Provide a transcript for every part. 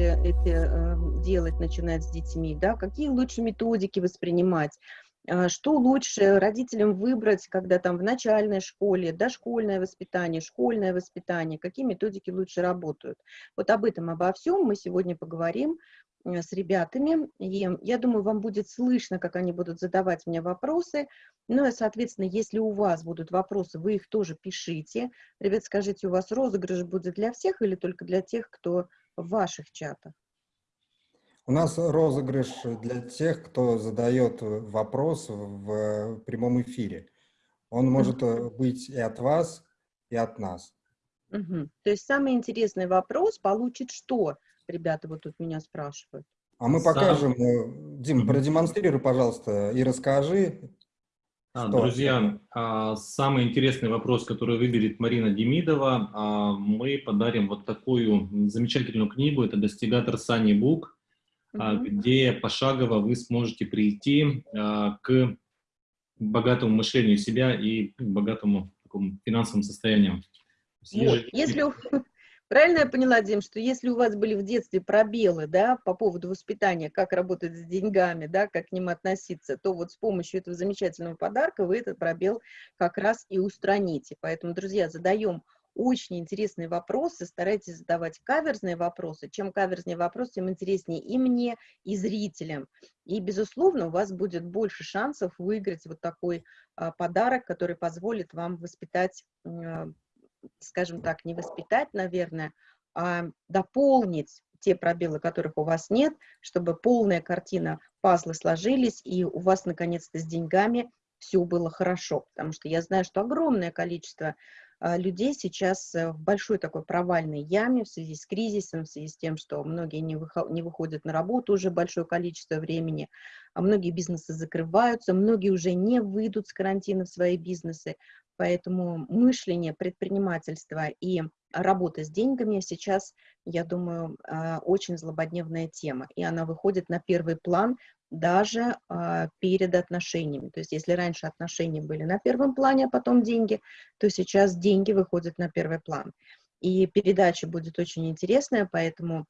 лучше это э, делать, начинать с детьми, да, какие лучше методики воспринимать, э, что лучше родителям выбрать, когда там в начальной школе, дошкольное воспитание, школьное воспитание, какие методики лучше работают. Вот об этом, обо всем мы сегодня поговорим Э, с ребятами, и я думаю, вам будет слышно, как они будут задавать мне вопросы, ну и, соответственно, если у вас будут вопросы, вы их тоже пишите. Ребят, скажите, у вас розыгрыш будет для всех или только для тех, кто в ваших чатах? У нас розыгрыш для тех, кто задает вопрос в прямом эфире. Он может uh быть и от вас, и от нас. Угу. То есть самый интересный вопрос получит что? ребята вот тут меня спрашивают. А мы покажем. Сам... Дим, продемонстрируй, пожалуйста, и расскажи. А, друзья, а, самый интересный вопрос, который выберет Марина Демидова, а, мы подарим вот такую замечательную книгу. Это «Достигатор Сани Бук», угу. где пошагово вы сможете прийти к богатому мышлению себя и к богатому такому финансовому состоянию. Вот. Если, Правильно я поняла, Дим, что если у вас были в детстве пробелы, да, по поводу воспитания, как работать с деньгами, да, как к ним относиться, то вот с помощью этого замечательного подарка вы этот пробел как раз и устраните. Поэтому, друзья, задаем очень интересные вопросы, старайтесь задавать каверзные вопросы. Чем каверзнее вопрос, тем интереснее и мне, и зрителям. И, безусловно, у вас будет больше шансов выиграть вот такой а, подарок, который позволит вам воспитать а, скажем так, не воспитать, наверное, а дополнить те пробелы, которых у вас нет, чтобы полная картина пазлы сложились, и у вас, наконец-то, с деньгами все было хорошо. Потому что я знаю, что огромное количество а, людей сейчас э, в большой такой провальной яме в связи с кризисом, в связи с тем, что многие не, не выходят на работу уже большое количество времени, а многие бизнесы закрываются, многие уже не выйдут с карантина в свои бизнесы, Поэтому мышление, предпринимательство и работа с деньгами сейчас, я думаю, а, очень злободневная тема. И она выходит на первый план даже а, перед отношениями. То есть если раньше отношения были на первом плане, а потом деньги, то сейчас деньги выходят на первый план. И передача будет очень интересная, поэтому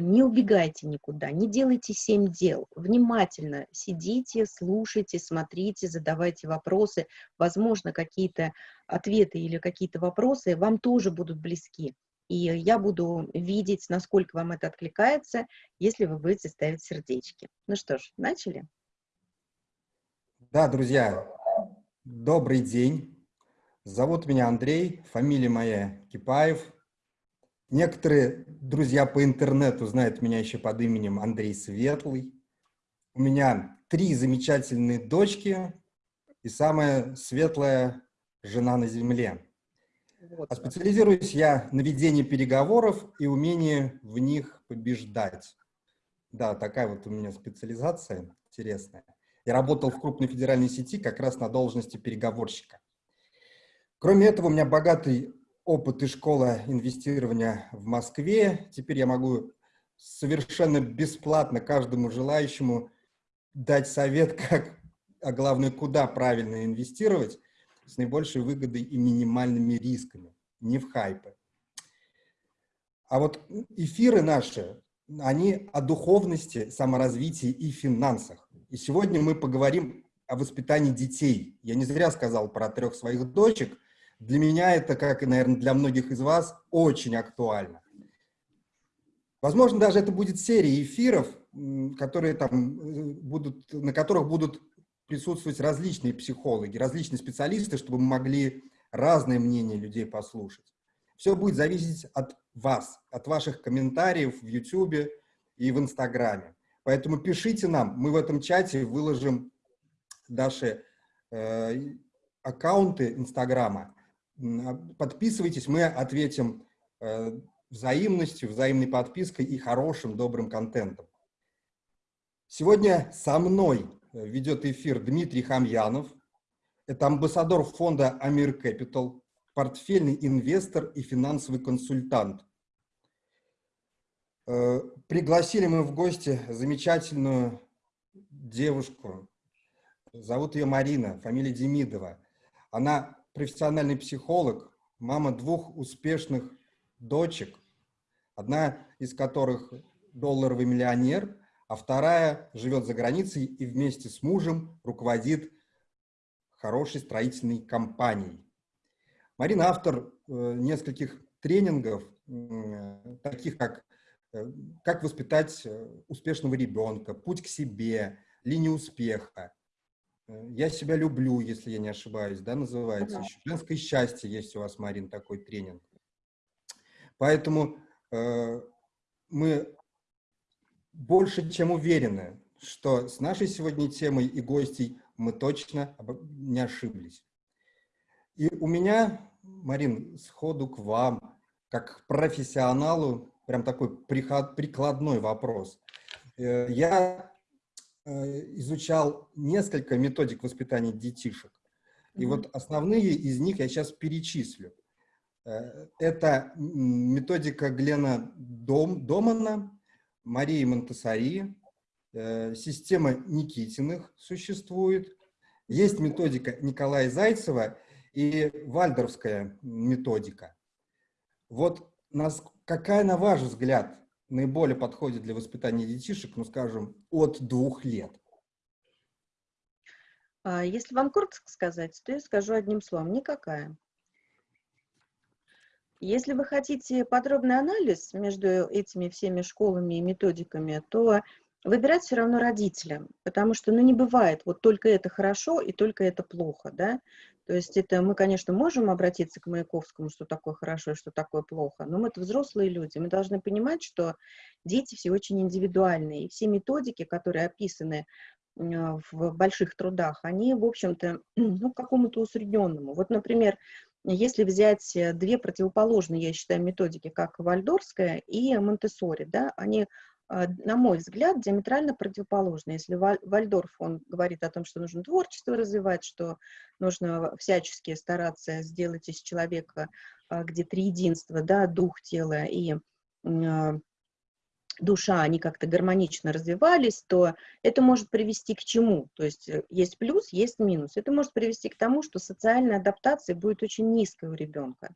не убегайте никуда, не делайте семь дел. Внимательно сидите, слушайте, смотрите, задавайте вопросы. Возможно, какие-то ответы или какие-то вопросы вам тоже будут близки. И я буду видеть, насколько вам это откликается, если вы будете ставить сердечки. Ну что ж, начали? Да, друзья, добрый день. Зовут меня Андрей, фамилия моя Кипаев. Некоторые друзья по интернету знают меня еще под именем Андрей Светлый. У меня три замечательные дочки и самая светлая жена на земле. Вот. А специализируюсь я на ведении переговоров и умении в них побеждать. Да, такая вот у меня специализация интересная. Я работал в крупной федеральной сети как раз на должности переговорщика. Кроме этого, у меня богатый опыт и школа инвестирования в Москве. Теперь я могу совершенно бесплатно каждому желающему дать совет, как, а главное, куда правильно инвестировать с наибольшей выгодой и минимальными рисками, не в хайпы. А вот эфиры наши, они о духовности, саморазвитии и финансах. И сегодня мы поговорим о воспитании детей. Я не зря сказал про трех своих дочек, для меня это, как и, наверное, для многих из вас, очень актуально. Возможно, даже это будет серия эфиров, которые там э, будут, на которых будут присутствовать различные психологи, различные специалисты, чтобы мы могли разные мнения людей послушать. Все будет зависеть от вас, от ваших комментариев в YouTube и в Инстаграме. Поэтому пишите нам, мы в этом чате выложим наши э, аккаунты Инстаграма. Подписывайтесь, мы ответим э, взаимностью, взаимной подпиской и хорошим, добрым контентом. Сегодня со мной э, ведет эфир Дмитрий Хамьянов. Это амбассадор фонда Амир Capital, портфельный инвестор и финансовый консультант. Э, пригласили мы в гости замечательную девушку. Зовут ее Марина, фамилия Демидова. Она профессиональный психолог, мама двух успешных дочек, одна из которых долларовый миллионер, а вторая живет за границей и вместе с мужем руководит хорошей строительной компанией. Марина автор э, нескольких тренингов, э, таких как э, «Как воспитать успешного ребенка», «Путь к себе», «Линия успеха», «Я себя люблю», если я не ошибаюсь, да, называется. Еще «Женское счастье» есть у вас, Марин, такой тренинг. Поэтому мы больше чем уверены, что с нашей сегодня темой и гостей мы точно не ошиблись. И у меня, Марин, сходу к вам, как к профессионалу, прям такой прикладной вопрос. Э, я э, изучал несколько методик воспитания детишек. И mm -hmm. вот основные из них я сейчас перечислю. Э, это методика Глена Дом, Домана, Марии Монтесари, э, система Никитиных существует, есть методика Николая Зайцева и вальдорфская методика. Вот нас, какая, на ваш взгляд, наиболее подходит для воспитания детишек, ну, скажем, от двух лет? А, если вам коротко сказать, то я скажу одним словом – никакая. Если вы хотите подробный анализ между этими всеми школами и методиками, то выбирать все равно родителям, потому что, ну, не бывает, вот только это хорошо и только это плохо, да, то есть это мы, конечно, можем обратиться к Маяковскому, что такое хорошо и что такое плохо, но мы-то взрослые люди, мы должны понимать, что дети все очень индивидуальные, и все методики, которые описаны в больших трудах, они, в общем-то, ну, какому-то усредненному. Вот, например, если взять э, две противоположные, я считаю, методики, как вальдорская и монтессори, да, они, на мой взгляд, диаметрально противоположны. Если Вальдорф, он говорит о том, что нужно творчество развивать, что нужно всячески стараться сделать из человека а, где три единства, да, дух, тело и а, душа, они как-то гармонично развивались, то это может привести к чему? То есть э, есть плюс, есть минус. Это может привести к тому, что социальная адаптация будет очень низкой у ребенка.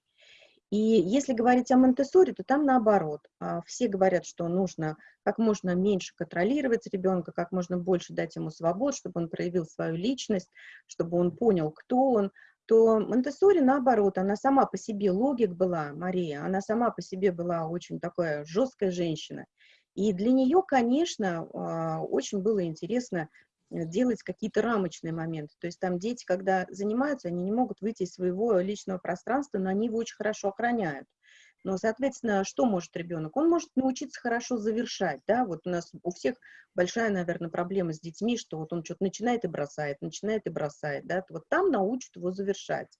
И если говорить о монте то там наоборот. А, все говорят, что нужно как можно меньше контролировать ребенка, как можно больше дать ему свобод, чтобы он проявил свою личность, чтобы он понял, кто он, то монте наоборот, она сама по себе логик была, Мария, она сама по себе была очень такая жесткая женщина. И для нее, конечно, а, очень было интересно делать какие-то рамочные моменты. То есть там дети, когда занимаются, они не могут выйти из своего личного пространства, но они его очень хорошо охраняют. Но, соответственно, что может ребенок? Он может научиться хорошо завершать, да, вот у нас у всех большая, наверное, проблема с детьми, что вот он что-то начинает и бросает, начинает и бросает, да, вот там научат его завершать.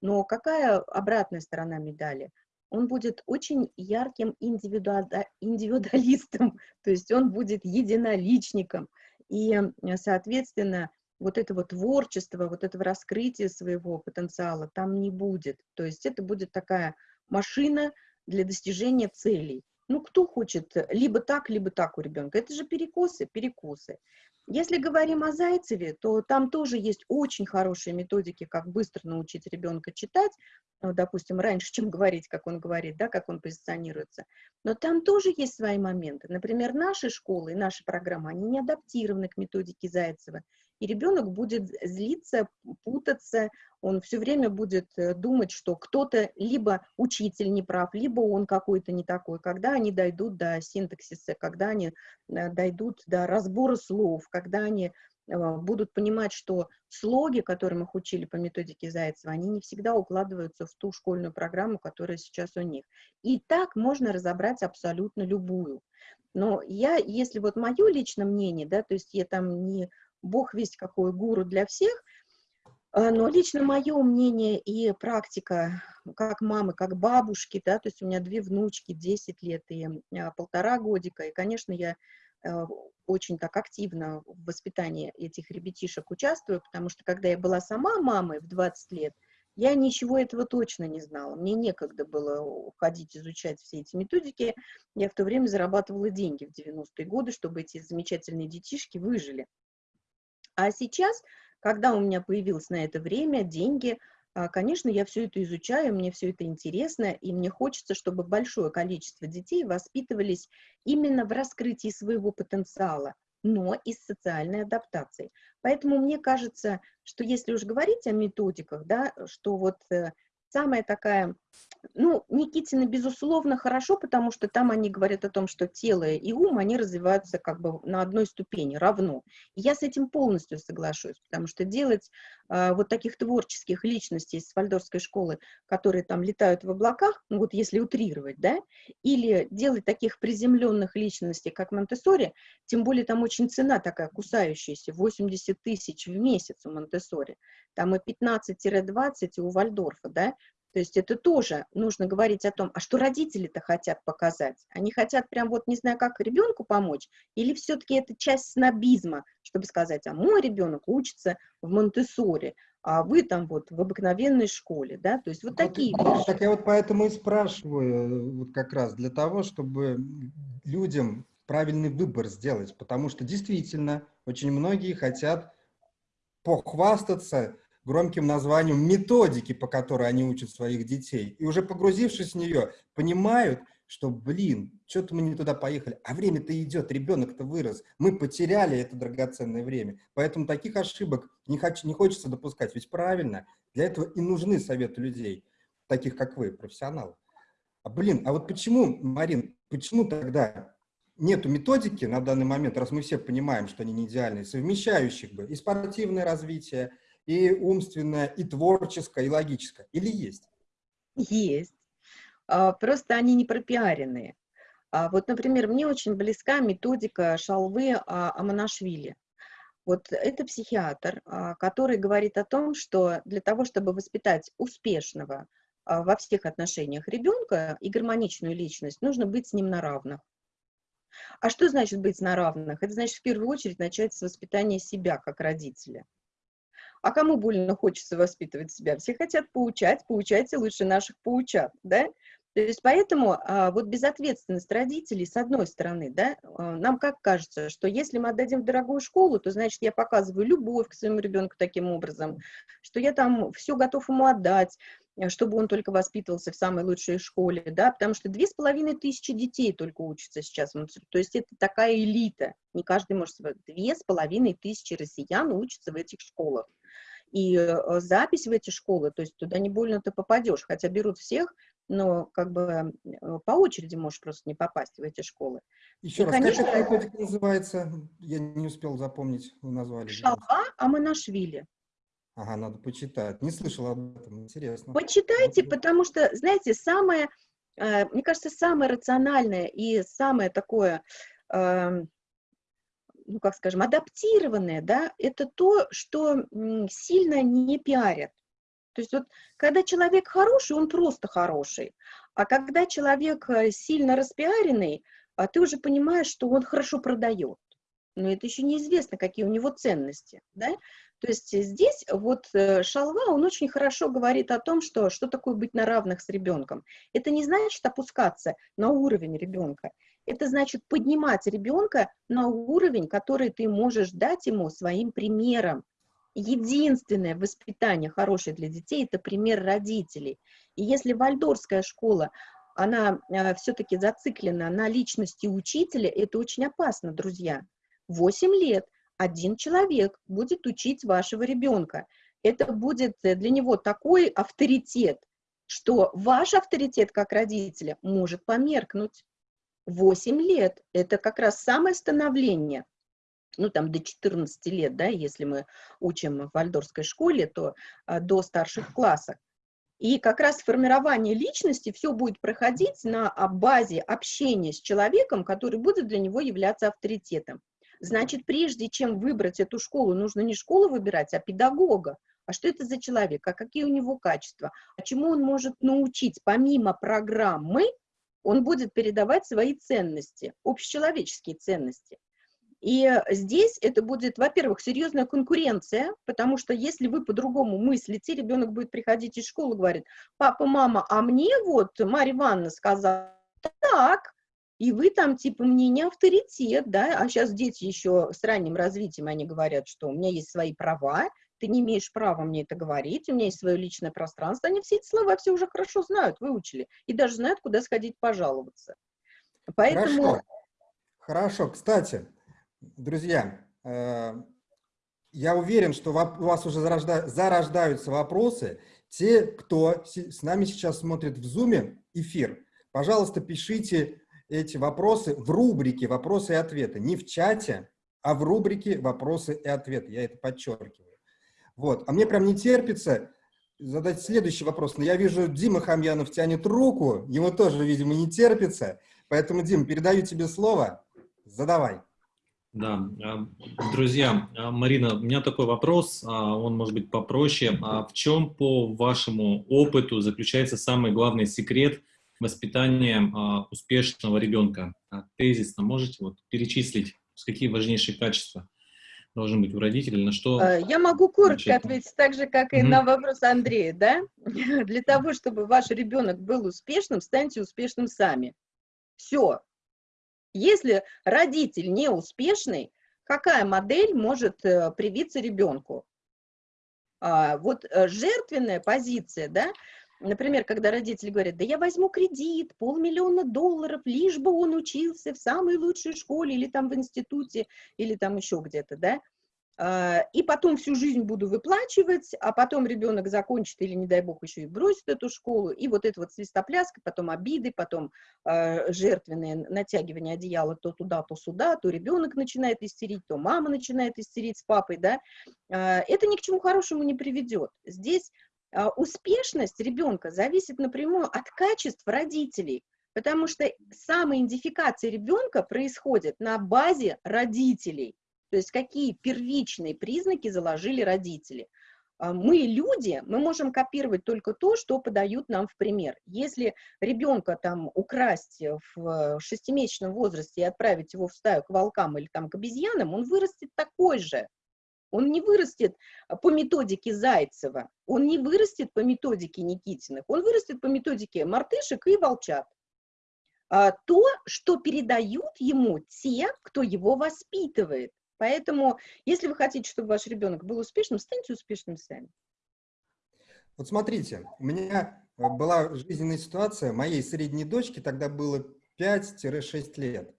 Но какая обратная сторона медали? он будет очень ярким индивидуалистом, то есть он будет единоличником. И, соответственно, вот этого творчества, вот этого раскрытия своего потенциала там не будет. То есть это будет такая машина для достижения целей. Ну, кто хочет либо так, либо так у ребенка? Это же перекосы, перекосы. Если говорим о Зайцеве, то там тоже есть очень хорошие методики, как быстро научить ребенка читать, ну, допустим, раньше, чем говорить, как он говорит, да, как он позиционируется. Но там тоже есть свои моменты. Например, наши школы и наши программы, они не адаптированы к методике Зайцева и ребенок будет злиться, путаться, он все время будет э, думать, что кто-то либо учитель не прав, либо он какой-то не такой. Когда они дойдут до синтаксиса, когда они э, дойдут до разбора слов, когда они э, будут понимать, что слоги, которым их учили по методике Зайцева, они не всегда укладываются в ту школьную программу, которая сейчас у них. И так можно разобрать абсолютно любую. Но я, если вот мое личное мнение, да, то есть я там не бог весть какой гуру для всех, а, но лично мое мнение и практика, как мамы, как бабушки, да, то есть у меня две внучки, 10 лет и а, полтора годика, и, конечно, я а, очень так активно в воспитании этих ребятишек участвую, потому что когда я была сама мамой в 20 лет, я ничего этого точно не знала. Мне некогда было уходить изучать все эти методики. Я в то время зарабатывала деньги в 90-е годы, чтобы эти замечательные детишки выжили. А сейчас, когда у меня появилось на это время, деньги, а, конечно, я все это изучаю, мне все это интересно, и мне хочется, чтобы большое количество детей воспитывались именно в раскрытии своего потенциала, но и с социальной адаптацией. Поэтому мне кажется, что если уж говорить о методиках, да, что вот э, самая такая, ну, Никитина, безусловно, хорошо, потому что там они говорят о том, что тело и ум, они развиваются как бы на одной ступени, равно. Я с этим полностью соглашусь, потому что делать э, вот таких творческих личностей из вальдорфской школы, которые там летают в облаках, ну вот если утрировать, да, или делать таких приземленных личностей, как Монтессори, тем более там очень цена такая кусающаяся, 80 тысяч в месяц у Монтессори, там и 15-20 у Вальдорфа, да, то есть это тоже нужно говорить о том, а что родители-то хотят показать? Они хотят прям вот, не знаю, как ребенку помочь, или все-таки это часть снобизма, чтобы сказать, а мой ребенок учится в Монтессоре, а вы там вот в обыкновенной школе, да, то есть вот, вот такие вещи. Так я вот поэтому и спрашиваю, вот как раз для того, чтобы людям правильный выбор сделать, потому что действительно очень многие хотят похвастаться громким названием методики, по которой они учат своих детей. И уже погрузившись в нее, понимают, что, блин, что-то мы не туда поехали. А время-то идет, ребенок-то вырос. Мы потеряли это драгоценное время. Поэтому таких ошибок не, хочу, не хочется допускать. Ведь правильно, для этого и нужны советы людей, таких как вы, профессионалы. А, блин, а вот почему, Марин, почему тогда нету методики на данный момент, раз мы все понимаем, что они не идеальные, совмещающих бы и спортивное развитие, и умственное, и творческое, и логическое? Или есть? Есть. А, просто они не пропиаренные. А, вот, например, мне очень близка методика Шалвы а, Аманашвили. Вот это психиатр, который говорит о том, что для того, чтобы воспитать успешного во всех отношениях ребенка и гармоничную личность, нужно быть с ним на равных. А что значит быть на равных? Это значит в первую очередь начать с воспитания себя как родителя. А кому больно хочется воспитывать себя? Все хотят поучать, поучайте лучше наших поучат, да? То есть поэтому а, вот безответственность родителей, с одной стороны, да, а, нам как кажется, что если мы отдадим в дорогую школу, то значит я показываю любовь к своему ребенку таким образом, что я там все готов ему отдать, э, чтобы он только воспитывался в самой лучшей школе, да, потому что две с половиной тысячи детей только учатся сейчас, то есть это такая элита, не каждый может, две с половиной тысячи россиян учатся в этих школах и э, запись в эти школы, то есть туда не больно ты попадешь, хотя берут всех, но как бы э, по очереди можешь просто не попасть в эти школы. Еще и, раз, конечно, как эта методика называется? Я не успел запомнить, вы назвали. Шалва Аманашвили. Ага, надо почитать. Не слышала об этом, интересно. Почитайте, потому что, знаете, самое, э, мне кажется, самое рациональное и самое такое эм, ну, как скажем, адаптированное, да, это то, что сильно не пиарят. То есть вот когда человек хороший, он просто хороший, а когда человек э, сильно распиаренный, а ты уже понимаешь, что он хорошо продает. Но это еще неизвестно, какие у него ценности, да. То есть здесь вот э, Шалва, он очень хорошо говорит о том, что, что такое быть на равных с ребенком. Это не значит опускаться на уровень ребенка. Это значит поднимать ребенка на уровень, который ты можешь дать ему своим примером. Единственное воспитание хорошее для детей – это пример родителей. И если вальдорская школа, она э, все-таки зациклена на личности учителя, это очень опасно, друзья. Восемь лет один человек будет учить вашего ребенка. Это будет для него такой авторитет, что ваш авторитет как родителя может померкнуть. 8 лет – это как раз самое становление, ну, там, до 14 лет, да, если мы учим в вальдорской школе, то а, до старших классов. И как раз формирование личности все будет проходить на базе общения с человеком, который будет для него являться авторитетом. Значит, прежде чем выбрать эту школу, нужно не школу выбирать, а педагога. А что это за человек, а какие у него качества, а чему он может научить помимо программы, он будет передавать свои ценности, общечеловеческие ценности. И здесь это будет, во-первых, серьезная конкуренция, потому что если вы по-другому мыслите, ребенок будет приходить из школы говорит, папа, мама, а мне вот Марья Ивановна сказала так, и вы там, типа, мне не авторитет, да, а сейчас дети еще с ранним развитием, они говорят, что у меня есть свои права, ты не имеешь права мне это говорить, у меня есть свое личное пространство, они все эти слова все уже хорошо знают, выучили, и даже знают, куда сходить пожаловаться. Поэтому... Хорошо, хорошо. Кстати, друзья, э, я уверен, что у вас уже зарождаются вопросы. Те, кто с нами сейчас смотрит в Zoom эфир, пожалуйста, пишите эти вопросы в рубрике «Вопросы и ответы». Не в чате, а в рубрике «Вопросы и ответы». Я это подчеркиваю. Вот. А мне прям не терпится задать следующий вопрос. Но я вижу, Дима Хамьянов тянет руку, ему тоже, видимо, не терпится. Поэтому, Дим, передаю тебе слово. Задавай. Да, а, друзья, а, Марина, у меня такой вопрос, а, он может быть попроще. В чем, по вашему опыту, заключается самый главный секрет воспитания успешного ребенка? Тезисно можете вот перечислить, какие важнейшие качества должны быть у родителей, на что... Я могу коротко начать? ответить, так же, как и mm -hmm. на вопрос Андрея, да? Для того, чтобы ваш ребенок был успешным, станьте успешным сами. Все, если родитель не успешный, какая модель может э, привиться ребенку? А, вот э, жертвенная позиция, да, например, когда родители говорят, да я возьму кредит, полмиллиона долларов, лишь бы он учился в самой лучшей школе или там в институте, или там еще где-то, да, а, и потом всю жизнь буду выплачивать, а потом ребенок закончит или, не дай бог, еще и бросит эту школу, и вот это вот свистопляска, потом обиды, потом э, жертвенное натягивание одеяла то туда, то сюда, то ребенок начинает истерить, то мама начинает истерить с папой, да, э, это ни к чему хорошему не приведет. Здесь успешность ребенка зависит напрямую от качеств родителей, потому что самоидентификация ребенка происходит на базе родителей, то есть какие первичные признаки заложили родители. А, мы люди, мы можем копировать только то, что подают нам в пример. Если ребенка там украсть в шестимесячном возрасте и отправить его в стаю к волкам или там к обезьянам, он вырастет такой же. Он не вырастет по методике Зайцева, он не вырастет по методике Никитиных, он вырастет по методике мартышек и волчат. А то, что передают ему те, кто его воспитывает. Поэтому, если вы хотите, чтобы ваш ребенок был успешным, станьте успешным сами. Вот смотрите, у меня э, была жизненная ситуация, моей средней дочке тогда было 5-6 лет.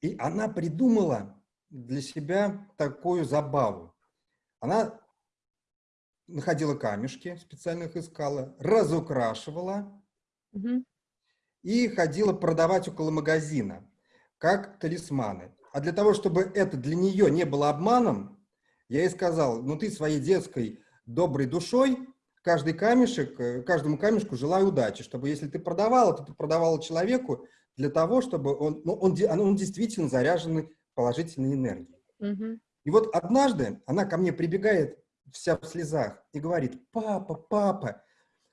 И она придумала для себя такую забаву. Она находила камешки, специально их искала, разукрашивала угу. и ходила продавать около магазина, как талисманы. А для того, чтобы это для нее не было обманом, я ей сказал, ну ты своей детской доброй душой, каждый камешек, э, каждому камешку желаю удачи, чтобы если ты продавала, то ты продавала человеку для того, чтобы он, ну, он, он действительно заряженный положительной энергией. Угу. И вот однажды она ко мне прибегает вся в слезах и говорит, папа, папа,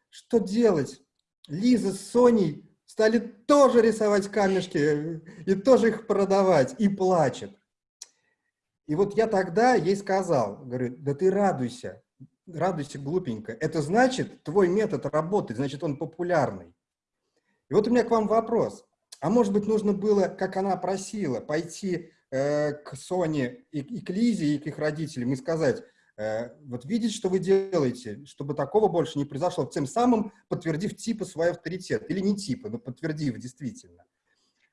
что делать? Лиза с Соней стали тоже рисовать камешки и тоже их продавать, и плачет. И вот я тогда ей сказал, говорю, да ты радуйся, радуйся глупенько. Это значит, твой метод работает, значит, он популярный. И вот у меня к вам вопрос. А может быть, нужно было, как она просила, пойти к Соне и, и к Лизе, и к их родителям и сказать, Э, вот видеть, что вы делаете, чтобы такого больше не произошло, тем самым подтвердив типа свой авторитет, или не типа, но подтвердив действительно.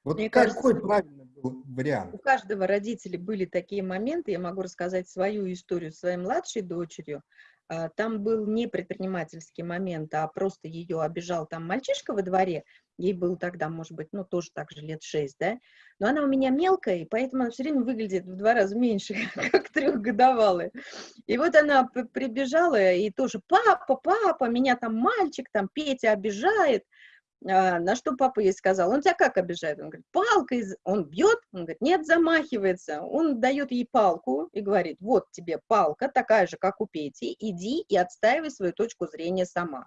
Вот Мне какой кажется, правильный был вариант? У каждого родителя были такие моменты, я могу рассказать свою историю своей младшей дочерью, а, там был не предпринимательский момент, а просто ее обижал там мальчишка во дворе, ей было тогда, может быть, ну, тоже так же лет шесть, да, но она у меня мелкая, и поэтому она все время выглядит в два раза меньше, как трехгодовалая. И вот она прибежала и тоже, папа, папа, меня там мальчик, там Петя обижает, а, на что папа ей сказал, он тебя как обижает? Он говорит, палкой, он бьет? Он говорит, нет, замахивается. Он дает ей палку и говорит, вот тебе палка, такая же, как у Пети, иди и отстаивай свою точку зрения сама.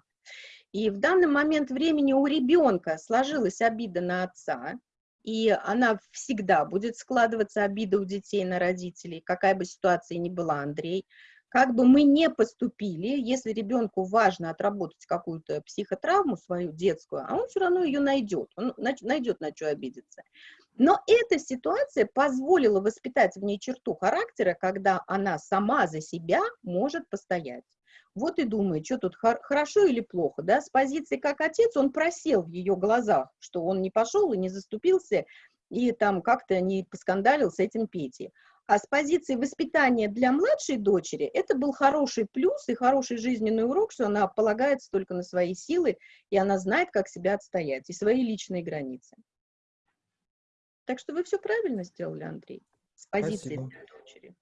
И в данный момент времени у ребенка сложилась обида на отца, и она всегда будет складываться, обида у детей на родителей, какая бы ситуация ни была, Андрей, как бы мы не поступили, если ребенку важно отработать какую-то психотравму свою детскую, а он все равно ее найдет, он найдет на что обидеться. Но эта ситуация позволила воспитать в ней черту характера, когда она сама за себя может постоять. Вот и думает, что тут хорошо или плохо, да, с позиции как отец он просел в ее глазах, что он не пошел и не заступился, и там как-то не поскандалил с этим Петей. А с позиции воспитания для младшей дочери это был хороший плюс и хороший жизненный урок, что она полагается только на свои силы, и она знает, как себя отстоять, и свои личные границы. Так что вы все правильно сделали, Андрей, с позиции Спасибо. для дочери.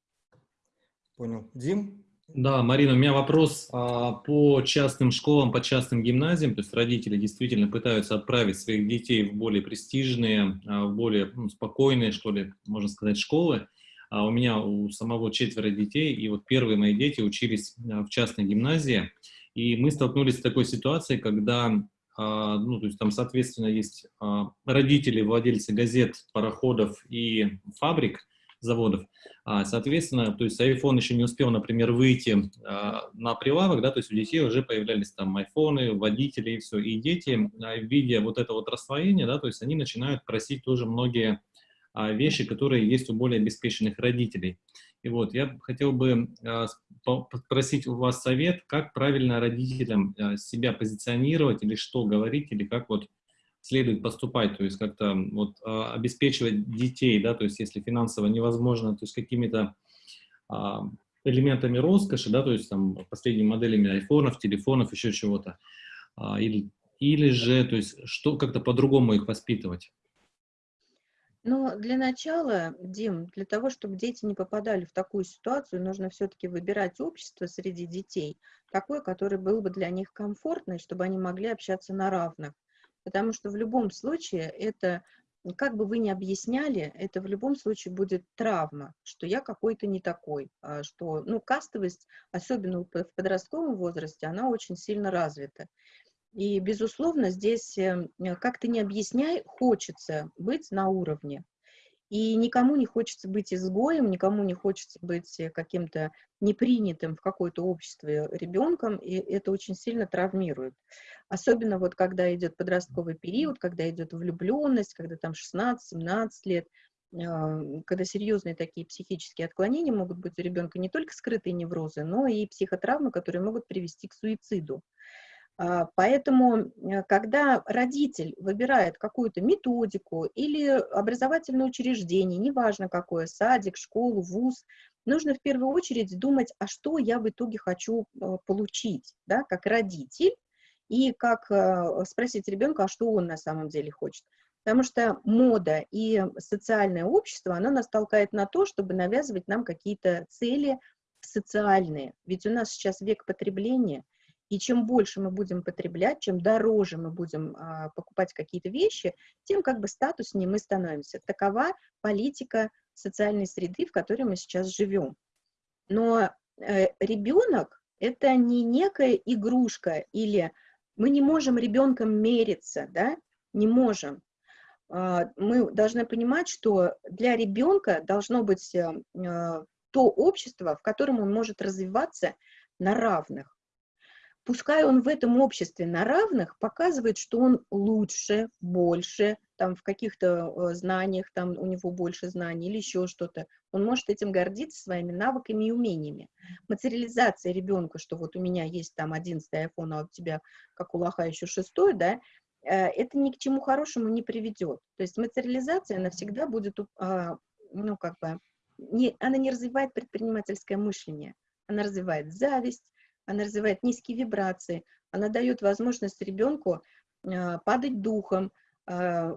Понял. Дим? Да, Марина, у меня вопрос а, по частным школам, по частным гимназиям. То есть родители действительно пытаются отправить своих детей в более престижные, а, в более ну, спокойные, что ли, можно сказать, школы. А у меня у самого четверо детей, и вот первые мои дети учились а, в частной гимназии, и мы столкнулись с такой ситуацией, когда, а, ну, то есть там, соответственно, есть родители, владельцы газет, пароходов и фабрик, заводов. Соответственно, то есть iPhone еще не успел, например, выйти на прилавок, да, то есть у детей уже появлялись там айфоны, водители и все, и дети, видя вот это вот расслоение, да, то есть они начинают просить тоже многие а, вещи, которые есть у более обеспеченных родителей. И вот я хотел бы а, попросить у вас совет, как правильно родителям а, себя позиционировать или что говорить, или как вот следует поступать, то есть как-то вот обеспечивать детей, да, то есть если финансово невозможно, то есть какими-то элементами роскоши, да, то есть там последними моделями айфонов, телефонов, еще чего-то, или, или же, то есть что как-то по-другому их воспитывать. Но для начала, Дим, для того, чтобы дети не попадали в такую ситуацию, нужно все-таки выбирать общество среди детей, такое, которое было бы для них комфортно, чтобы они могли общаться на равных. Потому что в любом случае это, как бы вы ни объясняли, это в любом случае будет травма, что я какой-то не такой, а что, ну, кастовость, особенно в подростковом возрасте, она очень сильно развита. И, безусловно, здесь, эм, как ты не объясняй, хочется быть на уровне. И никому не хочется быть изгоем, никому не хочется быть э, каким-то непринятым в какое-то общество ребенком, и это очень сильно травмирует. Особенно вот когда идет подростковый период, когда идет влюбленность, когда там 16-17 лет, а, когда серьезные такие психические отклонения могут быть у ребенка не только скрытые неврозы, но и психотравмы, которые могут привести к суициду. А, поэтому, э, когда родитель выбирает какую-то методику или образовательное учреждение, неважно какое, садик, школу, вуз, нужно в первую очередь думать, а что я в итоге хочу э, получить, да, как родитель, и как э, спросить ребенка, а что он на самом деле хочет. Потому что мода и социальное общество, оно нас толкает на то, чтобы навязывать нам какие-то цели социальные. Ведь у нас сейчас век потребления, и чем больше мы будем потреблять, чем дороже мы будем а, покупать какие-то вещи, тем как бы статуснее мы становимся. Такова политика социальной среды, в которой мы сейчас живем. Но э, ребенок – это не некая игрушка, или мы не можем ребенком мериться, да, не можем. Э, мы должны понимать, что для ребенка должно быть э, то общество, в котором он может развиваться на равных пускай он в этом обществе на равных показывает, что он лучше, больше, там в каких-то э, знаниях, там у него больше знаний или еще что-то, он может этим гордиться своими навыками и умениями. Материализация ребенка, что вот у меня есть там 11 iPhone, а у тебя, как у лоха, еще шестой, да, э, это ни к чему хорошему не приведет. То есть материализация, она всегда будет, а, ну, как бы, не, она не развивает предпринимательское мышление, она развивает зависть, она развивает низкие вибрации, она дает возможность ребенку а, падать духом, а,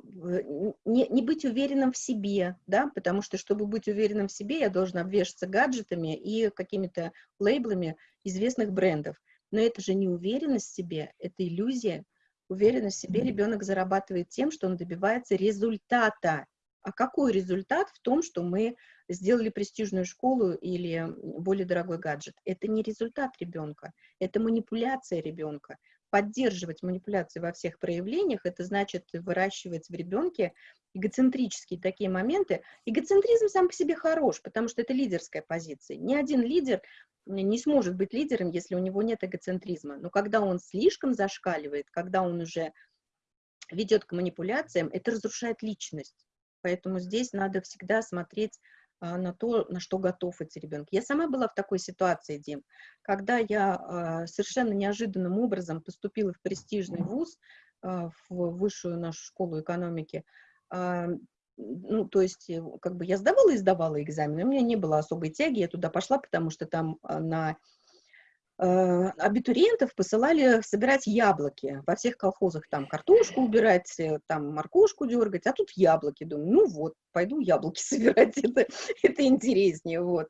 не, не быть уверенным в себе, да, потому что, чтобы быть уверенным в себе, я должен обвешаться гаджетами и какими-то лейблами известных брендов. Но это же не уверенность в себе, это иллюзия. Уверенность в себе ребенок зарабатывает тем, что он добивается результата. А какой результат в том, что мы сделали престижную школу или более дорогой гаджет. Это не результат ребенка, это манипуляция ребенка. поддерживать манипуляции во всех проявлениях, это значит выращивать в ребенке эгоцентрические такие моменты. Эгоцентризм сам по себе хорош, потому что это лидерская позиция. Ни один лидер не сможет быть лидером, если у него нет эгоцентризма. Но когда он слишком зашкаливает, когда он уже ведет к манипуляциям, это разрушает личность. Поэтому здесь надо всегда смотреть а, на то, на что готов эти ребенок. Я сама была в такой ситуации, Дим, когда я а, совершенно неожиданным образом поступила в престижный вуз, а, в высшую нашу школу экономики, ну, то есть, э, как бы я сдавала и сдавала экзамены, у меня не было особой тяги, я туда пошла, потому что там на абитуриентов посылали собирать яблоки. Во всех колхозах там картошку убирать, э, там моркошку дергать, а тут яблоки. Думаю, ну вот, пойду яблоки собирать, это, это интереснее, вот.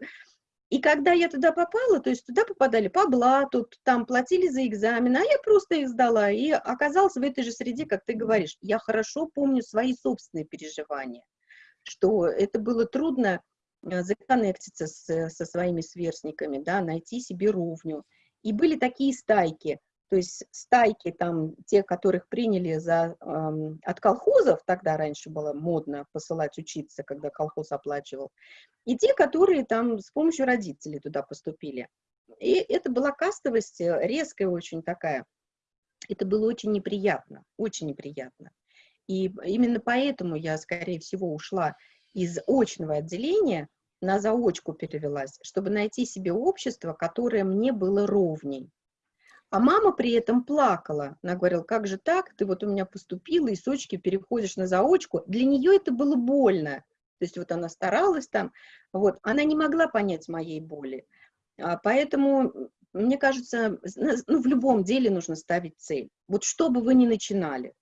И когда я туда попала, то есть туда попадали по блату, там платили за экзамен, а я просто их сдала и оказалась в этой же среде, как ты говоришь. Я хорошо помню свои собственные переживания, что это было трудно Э, законнектиться с, со своими сверстниками, да, найти себе ровню. И были такие стайки, то есть стайки там, те, которых приняли за, эм, от колхозов, тогда раньше было модно посылать учиться, когда колхоз оплачивал, и те, которые там с помощью родителей туда поступили. И это была кастовость э, резкая очень такая. Это было очень неприятно, очень неприятно. И именно поэтому я, скорее всего, ушла из очного отделения, на заочку перевелась, чтобы найти себе общество, которое мне было ровней. А мама при этом плакала. Она говорила, как же так, ты вот у меня поступила, и с очки переходишь на заочку. Для нее это было больно. То есть вот она старалась там, вот, она не могла понять моей боли. А поэтому, мне кажется, ну, в любом деле нужно ставить цель. Вот что бы вы ни начинали,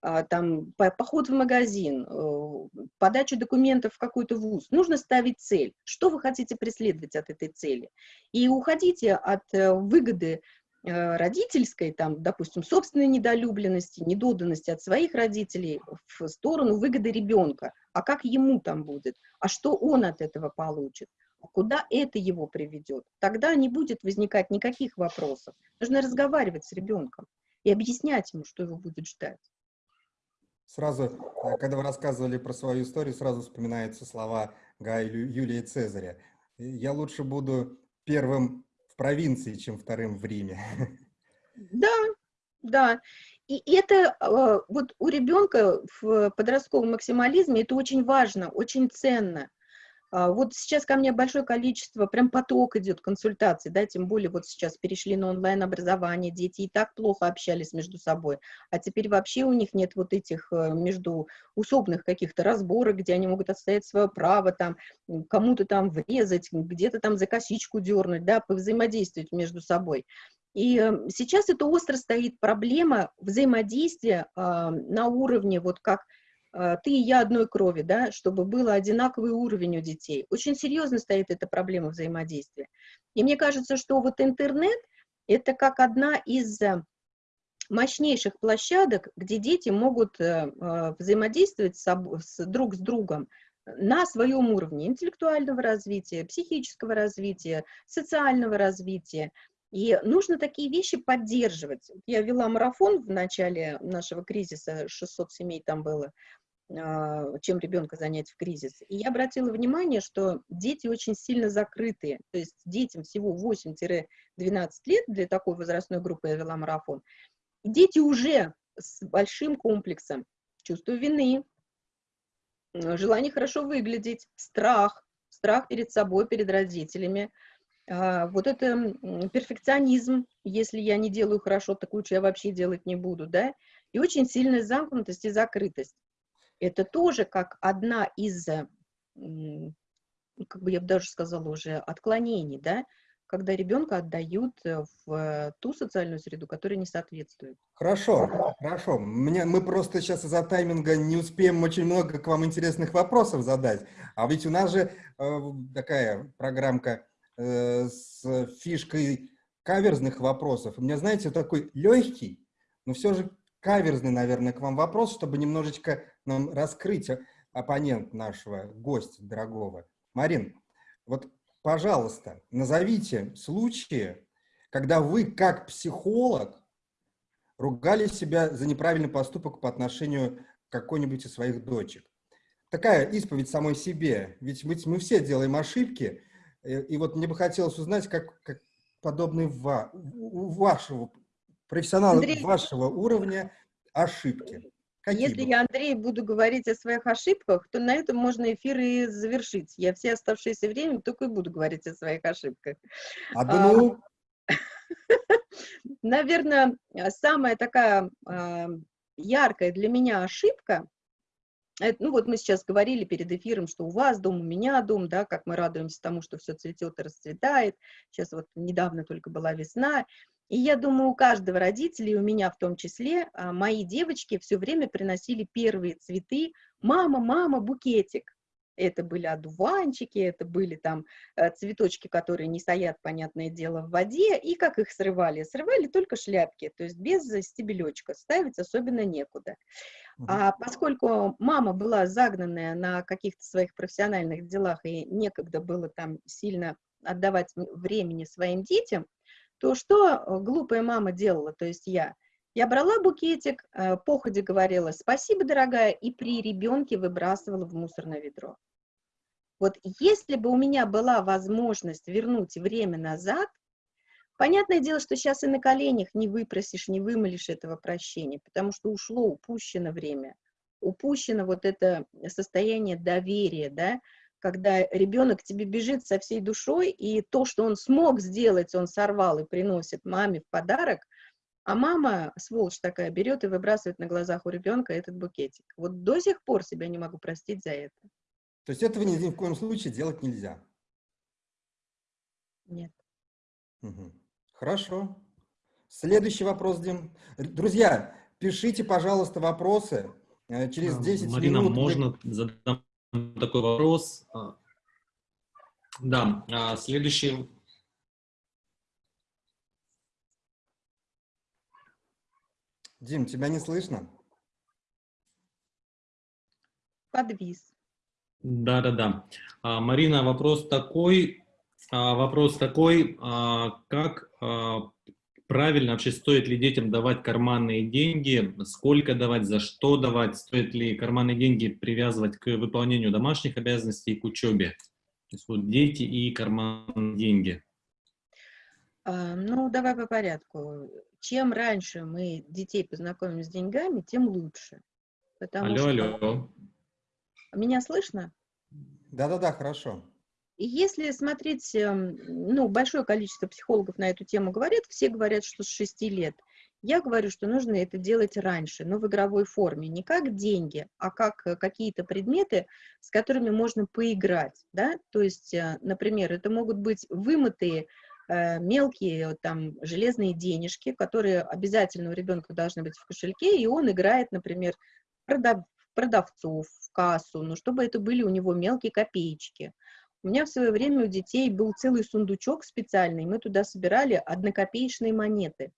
там, поход в магазин, э, подача документов в какой-то вуз. Нужно ставить цель. Что вы хотите преследовать от этой цели? И уходите от э, выгоды э, родительской, там, допустим, собственной недолюбленности, недоданности от своих родителей в сторону выгоды ребенка. А как ему там будет? А что он от этого получит? А куда это его приведет? Тогда не будет возникать никаких вопросов. Нужно разговаривать с ребенком и объяснять ему, что его будет ждать. Сразу, э, когда вы рассказывали про свою историю, сразу вспоминаются слова Гая Юлия Цезаря. Я лучше буду первым в провинции, чем вторым в Риме. Да, да. И это э, вот у ребенка в подростковом максимализме это очень важно, очень ценно. А, вот сейчас ко мне большое количество, прям поток идет консультаций, да, тем более вот сейчас перешли на онлайн-образование, дети и так плохо общались между собой, а теперь вообще у них нет вот этих э, междуусобных каких-то разборок, где они могут отстоять свое право, там, кому-то там врезать, где-то там за косичку дернуть, да, повзаимодействовать между собой. И э, сейчас это остро стоит проблема взаимодействия э, на уровне, вот как ты и я одной крови, да, чтобы был одинаковый уровень у детей. Очень серьезно стоит эта проблема взаимодействия. И мне кажется, что вот интернет – это как одна из э, мощнейших площадок, где дети могут э, э, взаимодействовать с, с, друг с другом на своем уровне интеллектуального развития, психического развития, социального развития. И нужно такие вещи поддерживать. Я вела марафон в начале нашего кризиса, 600 семей там было, а, чем ребенка занять в кризис. И я обратила внимание, что дети очень сильно закрытые, то есть детям всего 8-12 лет, для такой возрастной группы я вела марафон, дети уже с большим комплексом, чувство вины, желание хорошо выглядеть, страх, страх перед собой, перед родителями, а, вот это перфекционизм, если я не делаю хорошо, так лучше я вообще делать не буду, да, и очень сильная замкнутость и закрытость это тоже как одна из, э, ну, как бы я бы даже сказала уже, отклонений, да, когда ребенка отдают э, в ту социальную среду, которая не соответствует. Хорошо, хорошо. Мне, мы просто сейчас из-за тайминга не успеем очень много к вам интересных вопросов задать. А ведь у нас же э, такая программка э, с фишкой каверзных вопросов. У меня, знаете, такой легкий, но все же каверзный, наверное, к вам вопрос, чтобы немножечко нам раскрыть оппонент нашего гостя дорогого. Марин, вот, пожалуйста, назовите случаи, когда вы как психолог ругали себя за неправильный поступок по отношению к какой-нибудь из своих дочек. Такая исповедь самой себе, ведь мы, мы все делаем ошибки, и, и вот мне бы хотелось узнать, как, как подобные ва, у вашего профессионала Андрей, вашего уровня ошибки. Какие Если будут? я, Андрей, буду говорить о своих ошибках, то на этом можно эфир и завершить. Я все оставшееся время только и буду говорить о своих ошибках. А, да ну... Наверное, самая такая а, яркая для меня ошибка, это, ну вот мы сейчас говорили перед эфиром, что у вас дом, у меня дом, да, как мы радуемся тому, что все цветет и расцветает. Сейчас вот недавно только была весна. И я думаю, у каждого родителя, и у меня в том числе, а, мои девочки все время приносили первые цветы. Мама, мама, букетик. Это были одуванчики, это были там э, цветочки, которые не стоят, понятное дело, в воде. И как их срывали? Срывали только шляпки, то есть без стебелечка, ставить особенно некуда. А поскольку мама была загнанная на каких-то своих профессиональных делах и некогда было там сильно отдавать времени своим детям, то что э, глупая мама делала, то есть я? Я брала букетик, э, походе говорила «спасибо, дорогая», и при ребенке выбрасывала в мусорное ведро. Вот если бы у меня была возможность вернуть время назад, понятное дело, что сейчас и на коленях не выпросишь, не вымолишь этого прощения, потому что ушло, упущено время, упущено вот это состояние доверия, да, когда ребенок к тебе бежит со всей душой, и то, что он смог сделать, он сорвал и приносит маме в подарок – а мама, сволочь такая, берет и выбрасывает на глазах у ребенка этот букетик. Вот до сих пор себя не могу простить за это. То есть этого ни, ни в коем случае делать нельзя? Нет. Угу. Хорошо. Следующий вопрос, Дим. Друзья, пишите, пожалуйста, вопросы. Э, через 10 Марина, минут... можно задам такой вопрос? А, да, а, следующий Дим, тебя не слышно? Подвис. Да-да-да. А, Марина, вопрос такой, а, вопрос такой, а, как а, правильно вообще стоит ли детям давать карманные деньги, сколько давать, за что давать, стоит ли карманные деньги привязывать к выполнению домашних обязанностей и к учебе. То есть вот дети и карманные деньги. А, ну, давай по порядку. Чем раньше мы детей познакомим с деньгами, тем лучше. Потому алло, что... алло. Меня слышно? Да-да-да, хорошо. И если смотреть, эм, ну, большое количество психологов на эту тему говорят, все говорят, что с 6 лет. Я говорю, что нужно это делать раньше, но в игровой форме, не как деньги, а как э, какие-то предметы, с которыми можно поиграть, да, то есть, э, например, это могут быть вымытые Э, мелкие там железные денежки, которые обязательно у ребенка должны быть в кошельке, и он играет, например, продав, продавцов, в кассу, но чтобы это были у него мелкие копеечки. У меня в свое время у детей был целый сундучок специальный, мы туда собирали однокопеечные монеты.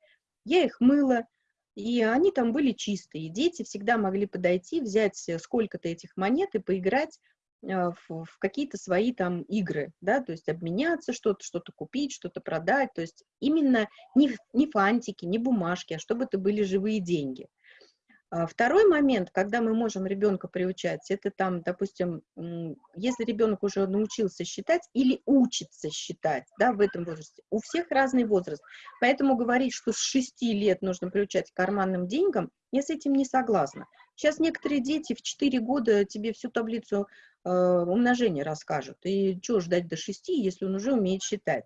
Я их мыла, и они там были чистые. Дети всегда могли подойти, взять сколько-то этих монет и поиграть а, в, в какие-то свои там игры, да, то есть обменяться что-то, что-то купить, что-то продать, то есть именно не, не фантики, не бумажки, а чтобы это были живые деньги. А второй момент, когда мы можем ребенка приучать, это там, допустим, если ребенок уже научился считать или учится считать, да, в этом возрасте, у всех разный возраст, поэтому говорить, что с 6 лет нужно приучать к карманным деньгам, я с этим не согласна. Сейчас некоторые дети в 4 года тебе всю таблицу э, умножения расскажут, и что ждать до 6, если он уже умеет считать.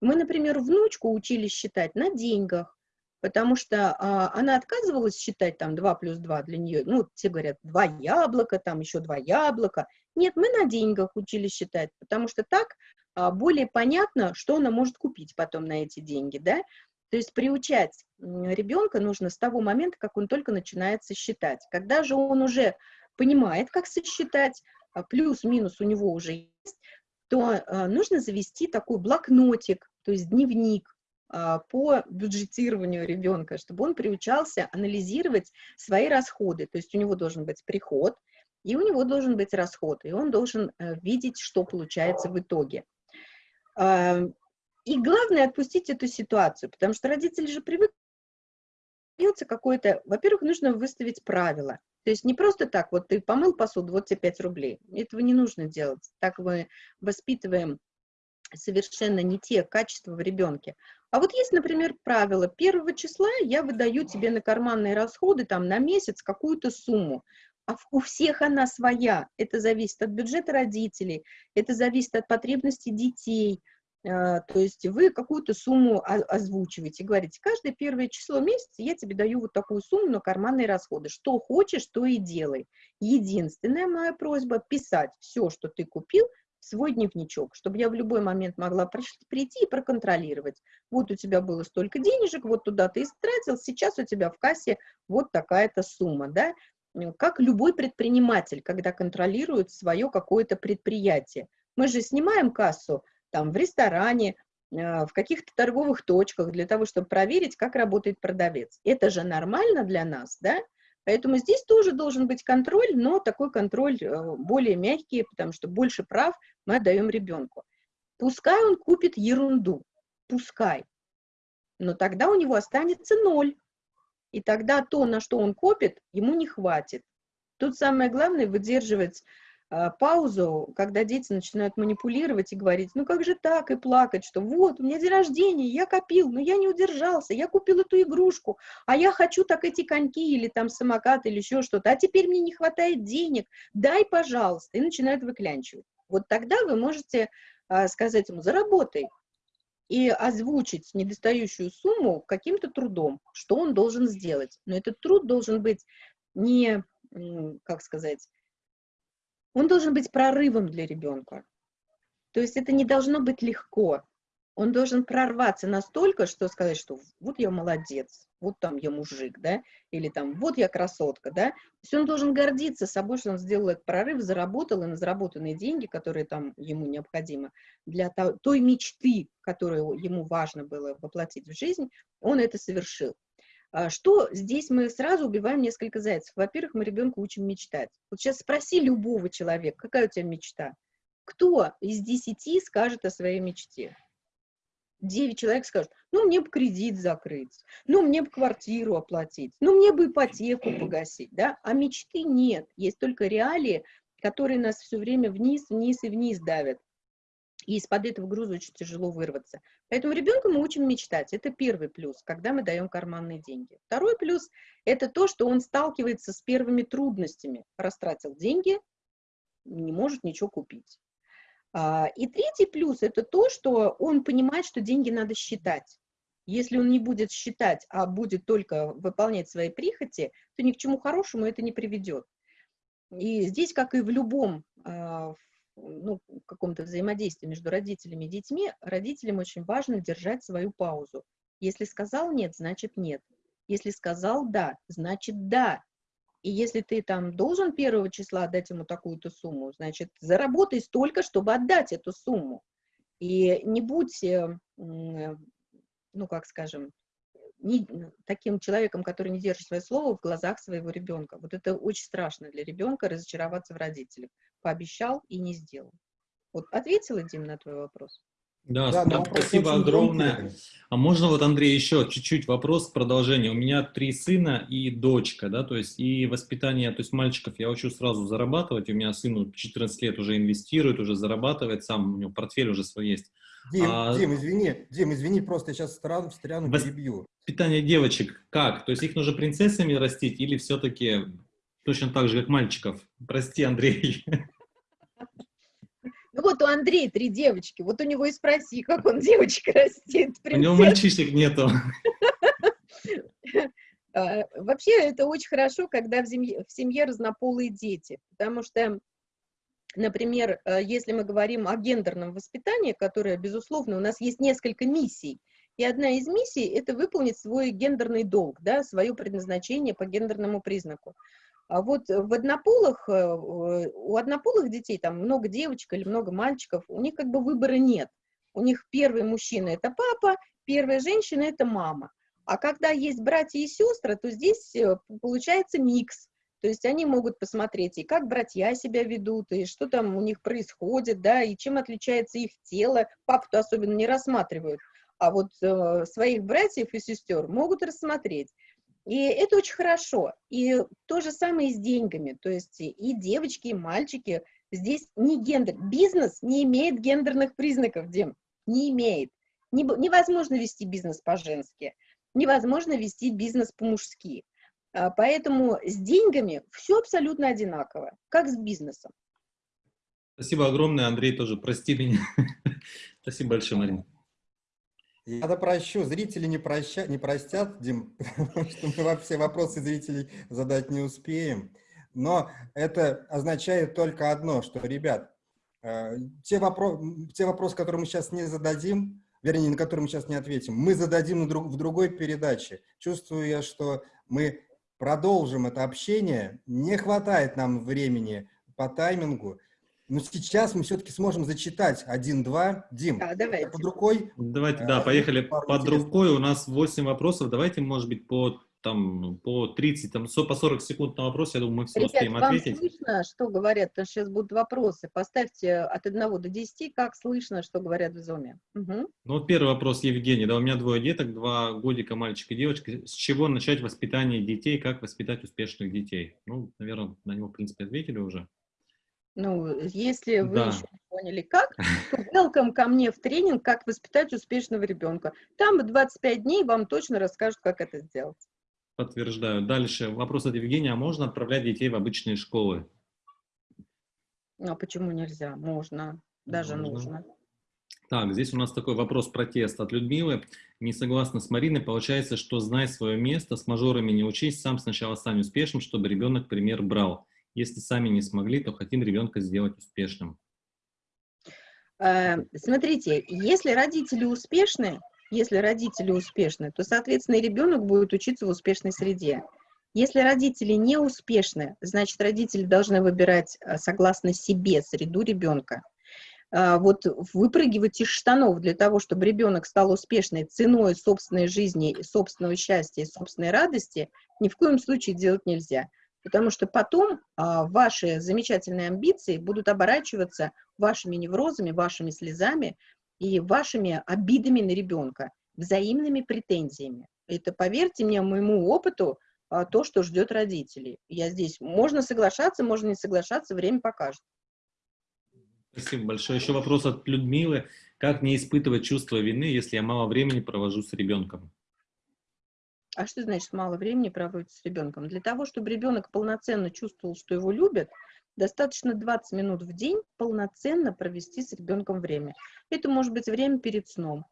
Мы, например, внучку учили считать на деньгах, потому что а, она отказывалась считать там 2 плюс 2 для нее, ну, все говорят, 2 яблока, там еще 2 яблока. Нет, мы на деньгах учили считать, потому что так а, более понятно, что она может купить потом на эти деньги, да. То есть приучать ребенка нужно с того момента, как он только начинает сосчитать. Когда же он уже понимает, как сосчитать, а, плюс-минус у него уже есть, то а, нужно завести такой блокнотик, то есть дневник, по бюджетированию ребенка, чтобы он приучался анализировать свои расходы. То есть у него должен быть приход, и у него должен быть расход, и он должен э, видеть, что получается в итоге. А, и главное отпустить эту ситуацию, потому что родители же привыкли какое-то, во-первых, нужно выставить правила. То есть не просто так, вот ты помыл посуду, вот тебе 5 рублей. Этого не нужно делать. Так мы воспитываем совершенно не те качества в ребенке. А вот есть, например, правило, первого числа я выдаю тебе на карманные расходы там на месяц какую-то сумму, а у всех она своя. Это зависит от бюджета родителей, это зависит от потребностей детей. А, то есть вы какую-то сумму озвучиваете, говорите, каждое первое число месяца я тебе даю вот такую сумму на карманные расходы. Что хочешь, то и делай. Единственная моя просьба – писать все, что ты купил, свой дневничок, чтобы я в любой момент могла прийти и проконтролировать. Вот у тебя было столько денежек, вот туда ты истратил, сейчас у тебя в кассе вот такая-то сумма, да, как любой предприниматель, когда контролирует свое какое-то предприятие. Мы же снимаем кассу там в ресторане, э, в каких-то торговых точках для того, чтобы проверить, как работает продавец. Это же нормально для нас, да? Поэтому здесь тоже должен быть контроль, но такой контроль э, более мягкий, потому что больше прав мы отдаем ребенку. Пускай он купит ерунду, пускай, но тогда у него останется ноль. И тогда то, на что он копит, ему не хватит. Тут самое главное выдерживать паузу, когда дети начинают манипулировать и говорить, ну как же так, и плакать, что вот, у меня день рождения, я копил, но я не удержался, я купил эту игрушку, а я хочу так эти коньки или там самокат или еще что-то, а теперь мне не хватает денег, дай, пожалуйста, и начинают выклянчивать. Вот тогда вы можете а, сказать ему, заработай, и озвучить недостающую сумму каким-то трудом, что он должен сделать. Но этот труд должен быть не, как сказать, он должен быть прорывом для ребенка. То есть это не должно быть легко. Он должен прорваться настолько, что сказать, что вот я молодец, вот там я мужик, да, или там вот я красотка, да. То есть он должен гордиться собой, что он сделал этот прорыв, заработал и на заработанные деньги, которые там ему необходимы для той мечты, которую ему важно было воплотить в жизнь, он это совершил. А что здесь мы сразу убиваем несколько зайцев? Во-первых, мы ребенка учим мечтать. Вот сейчас спроси любого человека, какая у тебя мечта? Кто из десяти скажет о своей мечте? Девять человек скажут, ну, мне бы кредит закрыть, ну, мне бы квартиру оплатить, ну, мне бы ипотеку погасить, да? А мечты нет, есть только реалии, которые нас все время вниз, вниз и вниз давят и из-под этого груза очень тяжело вырваться. Поэтому ребенка мы учим мечтать. Это первый плюс, когда мы даем карманные деньги. Второй плюс – это то, что он сталкивается с первыми трудностями. Растратил деньги, не может ничего купить. А, и третий плюс – это то, что он понимает, что деньги надо считать. Если он не будет считать, а будет только выполнять свои прихоти, то ни к чему хорошему это не приведет. И здесь, как и в любом а, ну, каком-то взаимодействии между родителями и детьми, родителям очень важно держать свою паузу. Если сказал нет, значит нет. Если сказал да, значит да. И если ты там должен первого числа отдать ему такую-то сумму, значит, заработай столько, чтобы отдать эту сумму. И не будь, э, ну, как скажем, не, таким человеком, который не держит свое слово в глазах своего ребенка. Вот это очень страшно для ребенка разочароваться в родителях. Пообещал и не сделал. Вот ответила, Дим, на твой вопрос? Да, да спасибо огромное. А можно вот, Андрей, еще чуть-чуть вопрос, продолжение. У меня три сына и дочка, да, то есть и воспитание, то есть мальчиков я учу сразу зарабатывать, у меня сыну 14 лет уже инвестирует, уже зарабатывает, сам у него портфель уже свой есть. Дим, а, Дим, извини, Дим, извини, просто я сейчас страну, встряну, перебью. Питание девочек как? То есть их нужно принцессами растить или все-таки точно так же, как мальчиков? Прости, Андрей. Ну вот у Андрея три девочки, вот у него и спроси, как он девочек растит. Принцесс. У него мальчишек нету. А, вообще это очень хорошо, когда в семье, в семье разнополые дети, потому что Например, э, если мы говорим о гендерном воспитании, которое, безусловно, у нас есть несколько миссий, и одна из миссий – это выполнить свой гендерный долг, да, свое предназначение по гендерному признаку. А вот в однополых, э, у однополых детей, там много девочек или много мальчиков, у них как бы выбора нет. У них первый мужчина – это папа, первая женщина – это мама. А когда есть братья и сестры, то здесь э, получается микс. То есть они могут посмотреть, и как братья себя ведут, и что там у них происходит, да, и чем отличается их тело. Папу-то особенно не рассматривают, а вот э, своих братьев и сестер могут рассмотреть. И это очень хорошо. И то же самое и с деньгами. То есть и девочки, и мальчики. Здесь не гендер. Бизнес не имеет гендерных признаков, Дим. Не имеет. Невозможно вести бизнес по-женски. Невозможно вести бизнес по-мужски. А, поэтому с деньгами все абсолютно одинаково, как с бизнесом. Спасибо огромное, Андрей, тоже прости меня. Спасибо большое, Марина. Я допрощу, зрители не, проща, не простят, Дим, потому что мы все вопросы зрителей задать не успеем. Но это означает только одно, что, ребят, э, те, вопро те вопросы, которые мы сейчас не зададим, вернее, на которые мы сейчас не ответим, мы зададим в другой передаче. Чувствую я, что мы продолжим это общение. Не хватает нам времени по таймингу. Но сейчас мы все-таки сможем зачитать один-два. Дим, да, давайте. под рукой. Давайте, да, э, поехали. Под рукой у нас 8 вопросов. Давайте, может быть, по там по 30, там, по 40 секунд на вопрос, я думаю, мы все Ребят, успеем вам ответить. слышно, что говорят? Потому что сейчас будут вопросы. Поставьте от 1 до 10, как слышно, что говорят в зуме. Угу. Ну, вот первый вопрос, Евгений. Да, у меня двое деток, два годика, мальчик и девочка. С чего начать воспитание детей, как воспитать успешных детей? Ну, наверное, на него, в принципе, ответили уже. Ну, если вы Да. еще не поняли, как, то welcome ко мне в тренинг «Как воспитать успешного ребенка». Там в 25 дней вам точно расскажут, как это сделать. Подтверждаю. Дальше вопрос от Евгения. А можно отправлять детей в обычные школы? Ну, а почему нельзя? Можно, даже Можно. нужно. Так, здесь у нас такой вопрос протест от Людмилы. Не согласна с Мариной. Получается, что знай свое место, с мажорами не учись, сам сначала стань успешным, чтобы ребенок пример брал. Если сами не смогли, то хотим ребенка сделать успешным. Э, Смотрите, если родители успешны, если родители успешны, то, соответственно, ребенок будет учиться в успешной среде. Если родители не успешны, значит, родители должны выбирать э, согласно себе среду ребенка. А, Вот выпрыгивать из штанов для того, чтобы ребенок стал успешной ценой собственной жизни, собственного счастья и собственной радости, ни в коем случае делать нельзя. Потому что потом а, ваши замечательные амбиции будут оборачиваться вашими неврозами, вашими слезами и вашими обидами на ребенка, взаимными претензиями. Это, поверьте мне, моему опыту, а, то, что ждет родителей. Я здесь, можно соглашаться, можно не соглашаться, время покажет. Спасибо большое. Еще вопрос от Людмилы. Как не испытывать чувство вины, если я мало времени провожу с ребенком? А что значит мало времени проводить с ребенком? Для того, чтобы ребенок полноценно чувствовал, что его любят, достаточно 20 минут в день полноценно провести с ребенком время. Это может быть время перед сном,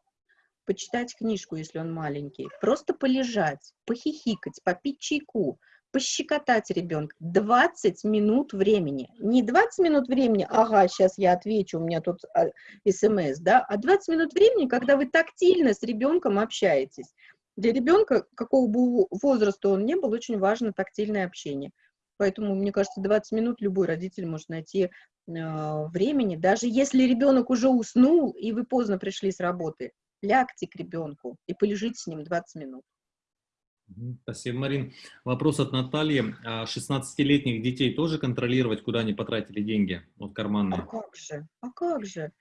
почитать книжку, если он маленький, просто полежать, похихикать, попить чайку, пощекотать ребенка. 20 минут времени. Не 20 минут времени, ага, сейчас я отвечу, у меня тут а, смс, да, а 20 минут времени, когда вы тактильно с ребенком общаетесь. Для ребенка, какого бы возраста он ни был, очень важно тактильное общение. Поэтому, мне кажется, 20 минут любой родитель может найти э, времени. Даже если ребенок уже уснул, и вы поздно пришли с работы, лягте к ребенку и полежите с ним 20 минут. Спасибо, Марин. Вопрос от Натальи. 16-летних детей тоже контролировать, куда они потратили деньги? Вот А карманные. как же? А как же?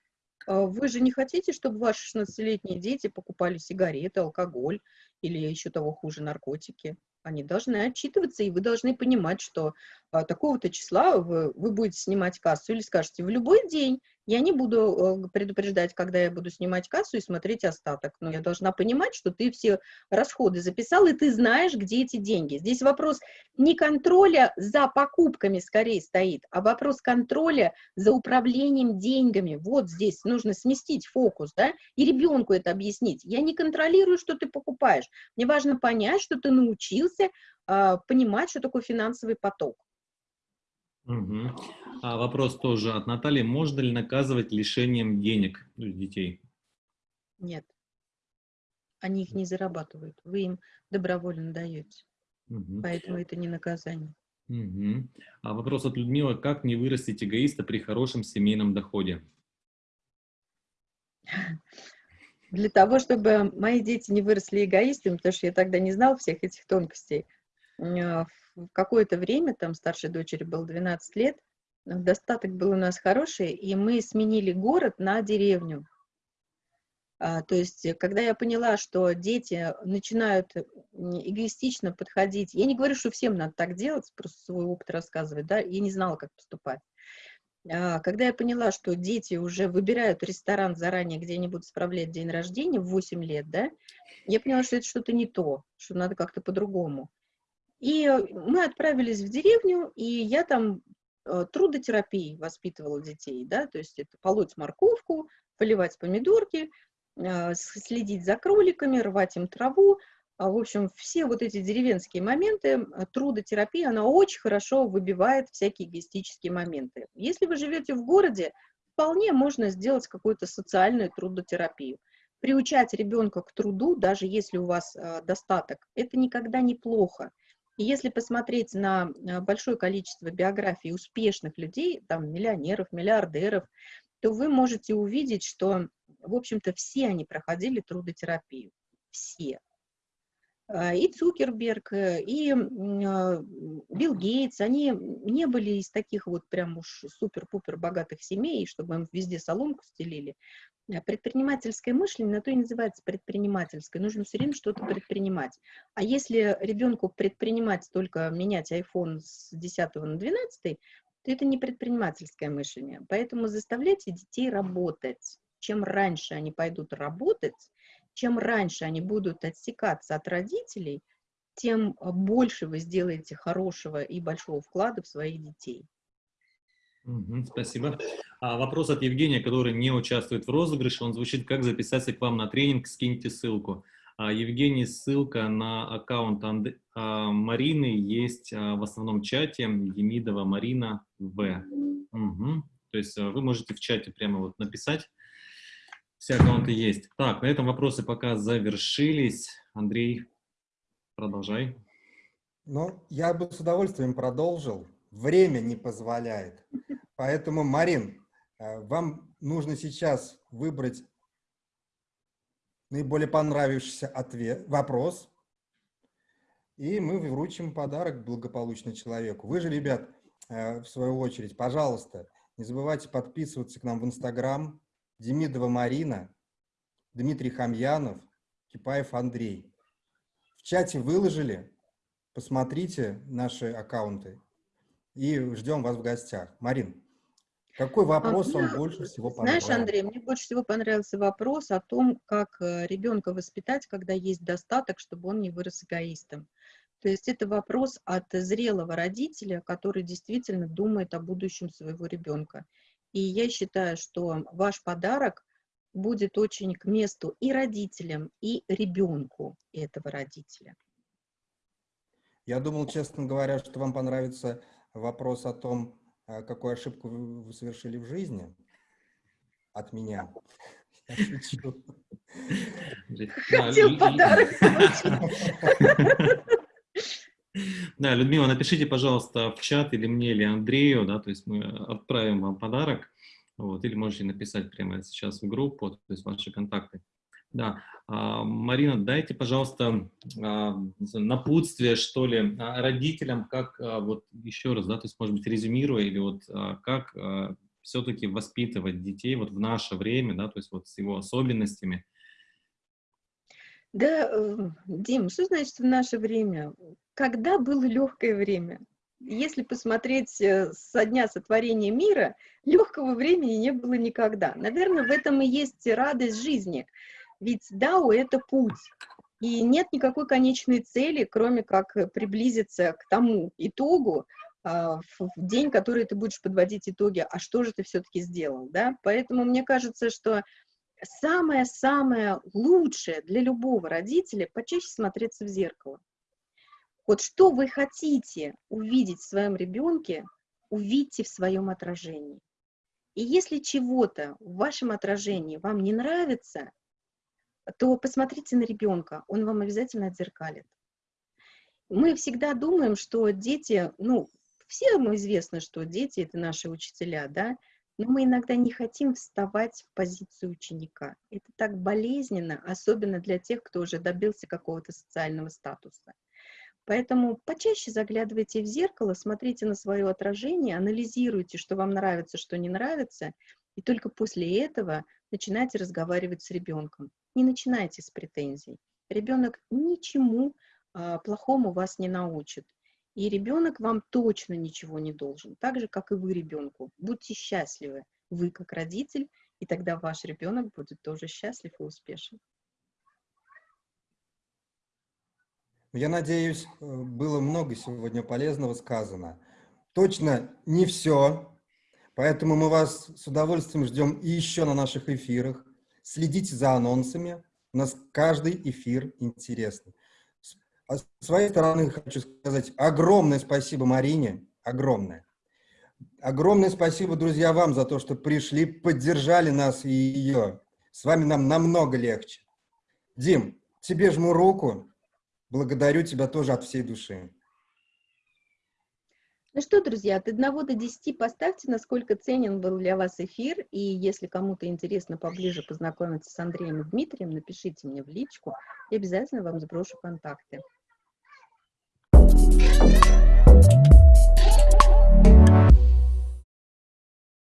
А Вы же не хотите, чтобы ваши 16-летние дети покупали сигареты, алкоголь или еще того хуже наркотики? Они должны отчитываться, и вы должны понимать, что а, такого-то числа вы, вы будете снимать кассу или скажете, в любой день я не буду э, предупреждать, когда я буду снимать кассу и смотреть остаток. Но я должна понимать, что ты все расходы записал, и ты знаешь, где эти деньги. Здесь вопрос не контроля за покупками скорее стоит, а вопрос контроля за управлением деньгами. Вот здесь нужно сместить фокус, да, и ребенку это объяснить. Я не контролирую, что ты покупаешь. Мне важно понять, что ты научился а, понимать, что такое финансовый поток. Мгм. А вопрос тоже от Натальи. Можно ли наказывать лишением денег детей? Нет. Они их не зарабатывают. Вы им добровольно даете. Мгм. Поэтому это не наказание. Мгм. А вопрос от Людмилы. Как не вырастить эгоиста при хорошем семейном доходе? Для того, чтобы мои дети не выросли эгоистами, потому что я тогда не знал всех этих тонкостей, в какое-то время, там старшей дочери было 12 лет, достаток был у нас хороший, и мы сменили город на деревню. А, то есть, когда я поняла, что дети начинают эгоистично подходить, я не говорю, что всем надо так делать, просто свой опыт рассказывать, да, я не знала, как поступать. А, когда я поняла, что дети уже выбирают ресторан заранее, где они будут справлять день рождения в 8 лет, да, я поняла, что это что-то не то, что надо как-то по-другому. И мы отправились в деревню, и я там э, трудотерапией воспитывала детей, да, то есть это полоть морковку, поливать помидорки, э, следить за кроликами, рвать им траву, а, в общем, все вот эти деревенские моменты, трудотерапия, она очень хорошо выбивает всякие эгоистические моменты. Если вы живете в городе, вполне можно сделать какую-то социальную трудотерапию. Приучать ребенка к труду, даже если у вас э, достаток, это никогда не плохо. Если посмотреть на большое количество биографий успешных людей, там, миллионеров, миллиардеров, то вы можете увидеть, что, в общем-то, все они проходили трудотерапию. Все. А, и Цукерберг, э, и а, Билл Гейтс, они не были из таких вот прям уж супер-пупер богатых семей, чтобы им везде соломку стелили. А предпринимательское мышление, на то и называется предпринимательское. Нужно все время что-то предпринимать. А если ребенку предпринимать только менять iPhone с 10 на 12, то это не предпринимательское мышление. Поэтому заставляйте детей работать. Чем раньше они пойдут работать, чем раньше они будут отсекаться от родителей, тем а, больше вы сделаете хорошего и большого вклада в своих детей. спасибо. А вопрос от Евгения, который не участвует в розыгрыше, он звучит, как записаться к вам на тренинг, скиньте ссылку. А, Евгений, ссылка на аккаунт Анд... а, Марины есть а, в основном чате, Демидова Марина В. Угу. То есть вы можете в чате прямо вот написать, все аккаунты есть. Так, на этом вопросы пока завершились. Андрей, продолжай. Ну, я бы с удовольствием продолжил. Время не позволяет. Поэтому, Марин, э, вам нужно сейчас выбрать наиболее понравившийся ответ, вопрос, и мы вручим подарок благополучно человеку. Вы же, ребят, э, в свою очередь, пожалуйста, не забывайте подписываться к нам в Инстаграм, Демидова Марина, Дмитрий Хамьянов, Кипаев Андрей. В чате выложили, посмотрите наши аккаунты и ждем вас в гостях. Марин, какой а, вопрос а, вам больше всего понравился? Знаешь, Андрей, мне больше всего понравился вопрос о том, как э, ребенка воспитать, когда есть достаток, чтобы он не вырос эгоистом. То есть это вопрос от зрелого родителя, который действительно думает о будущем своего ребенка. И я считаю, что ваш подарок будет очень к месту и родителям, и ребенку этого родителя. Я думал, честно говоря, что вам понравится вопрос о том, а, какую ошибку вы совершили в жизни от меня. Я шучу. Хотел подарок Да, Людмила, напишите, пожалуйста, в чат или мне, или Андрею, да, то есть мы отправим вам подарок, вот, или можете написать прямо сейчас в группу, то есть ваши контакты. Да, а, Марина, дайте, пожалуйста, а, напутствие, что ли, а, родителям, как, вот еще раз, да, то есть, может быть, резюмируя, или вот как все-таки воспитывать детей вот в наше время, да, то есть вот с его особенностями, да, э, Дим, что значит в наше время? Когда было легкое время? Если посмотреть э, со дня сотворения мира, легкого времени не было никогда. Наверное, в этом и есть радость жизни. Ведь Дао — это путь. И нет никакой конечной цели, кроме как приблизиться к тому итогу, а, в день, который ты будешь подводить итоги, а что же ты все-таки сделал, да? Поэтому мне кажется, что самое-самое лучшее для любого родителя почаще смотреться в зеркало. Вот что вы хотите увидеть в своем ребенке, увидьте в своем отражении. И если чего-то в вашем отражении вам не нравится, то посмотрите на ребенка, он вам обязательно отзеркалит. Мы всегда думаем, что дети, ну, всем известно, что дети — это наши учителя, да, но мы иногда не хотим вставать в позицию ученика. Это так болезненно, особенно для тех, кто уже добился какого-то социального статуса. Поэтому почаще заглядывайте в зеркало, смотрите на свое отражение, анализируйте, что вам нравится, что не нравится, И только после этого начинайте разговаривать с ребенком. Не начинайте с претензий. Ребенок ничему а, плохому вас не научит. И ребенок вам точно ничего не должен, так же, как и вы ребенку. Будьте счастливы, вы как родитель, и тогда ваш ребенок будет тоже счастлив и успешен. Я надеюсь, э, было много сегодня полезного сказано. Точно не все, поэтому мы вас с удовольствием ждем и еще на наших эфирах. Следите за анонсами, у нас каждый эфир интересный. А с своей стороны хочу сказать огромное спасибо Марине, огромное. Огромное спасибо, друзья, вам за то, что пришли, поддержали нас и ее. С вами нам намного легче. Дим, тебе жму руку. Благодарю тебя тоже от всей души. Ну что, друзья, от 1 до 10 поставьте, насколько ценен был для вас эфир, и если кому-то интересно поближе познакомиться с Андреем и Дмитрием, напишите мне в личку, и обязательно вам сброшу контакты.